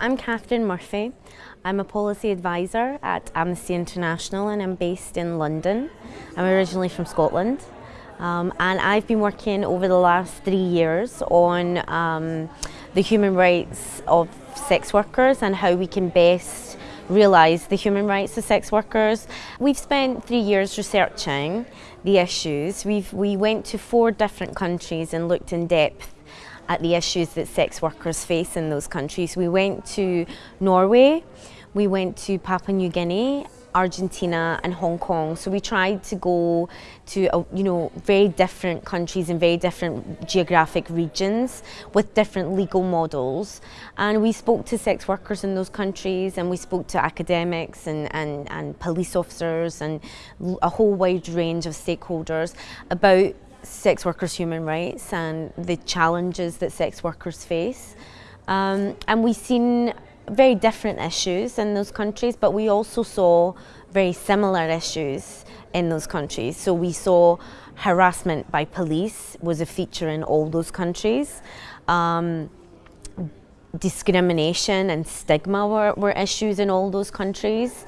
I'm Catherine Murphy. I'm a policy advisor at Amnesty International and I'm based in London. I'm originally from Scotland um, and I've been working over the last three years on um, the human rights of sex workers and how we can best realise the human rights of sex workers. We've spent three years researching the issues. We've, we went to four different countries and looked in depth at the issues that sex workers face in those countries. We went to Norway, we went to Papua New Guinea, Argentina and Hong Kong. So we tried to go to uh, you know very different countries and very different geographic regions with different legal models. And we spoke to sex workers in those countries and we spoke to academics and, and, and police officers and a whole wide range of stakeholders about sex workers' human rights and the challenges that sex workers face. Um, and we've seen very different issues in those countries, but we also saw very similar issues in those countries. So we saw harassment by police was a feature in all those countries. Um, discrimination and stigma were, were issues in all those countries.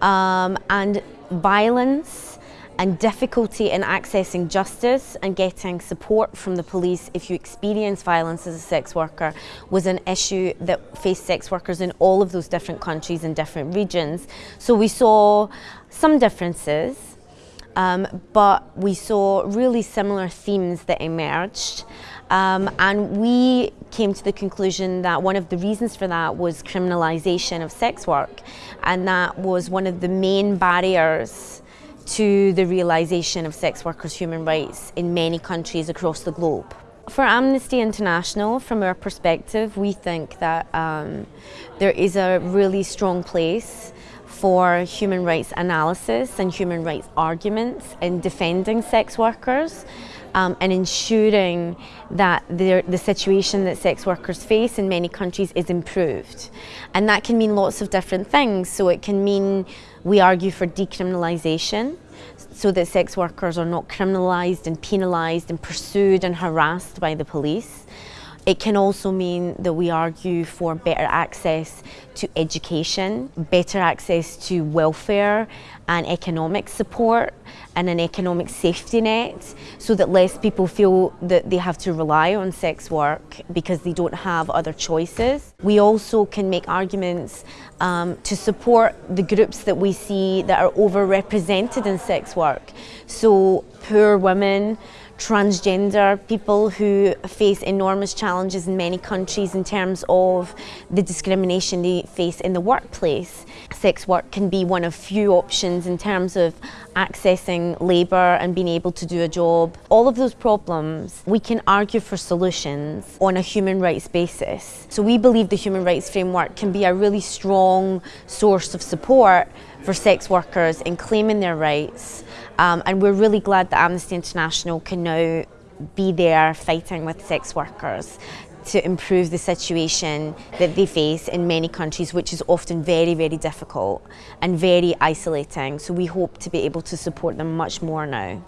Um, and violence and difficulty in accessing justice and getting support from the police if you experience violence as a sex worker was an issue that faced sex workers in all of those different countries and different regions. So we saw some differences, um, but we saw really similar themes that emerged. Um, and we came to the conclusion that one of the reasons for that was criminalisation of sex work, and that was one of the main barriers to the realisation of sex workers' human rights in many countries across the globe. For Amnesty International, from our perspective, we think that um, there is a really strong place for human rights analysis and human rights arguments in defending sex workers um, and ensuring that the situation that sex workers face in many countries is improved. And that can mean lots of different things. So it can mean we argue for decriminalisation so that sex workers are not criminalised and penalised and pursued and harassed by the police. It can also mean that we argue for better access to education, better access to welfare and economic support and an economic safety net so that less people feel that they have to rely on sex work because they don't have other choices. We also can make arguments um, to support the groups that we see that are overrepresented in sex work. So poor women, transgender people who face enormous challenges in many countries in terms of the discrimination they face in the workplace. Sex work can be one of few options in terms of accessing labour and being able to do a job. All of those problems, we can argue for solutions on a human rights basis. So we believe the human rights framework can be a really strong source of support for sex workers in claiming their rights um, and we're really glad that Amnesty International can now be there fighting with sex workers to improve the situation that they face in many countries, which is often very, very difficult and very isolating. So we hope to be able to support them much more now.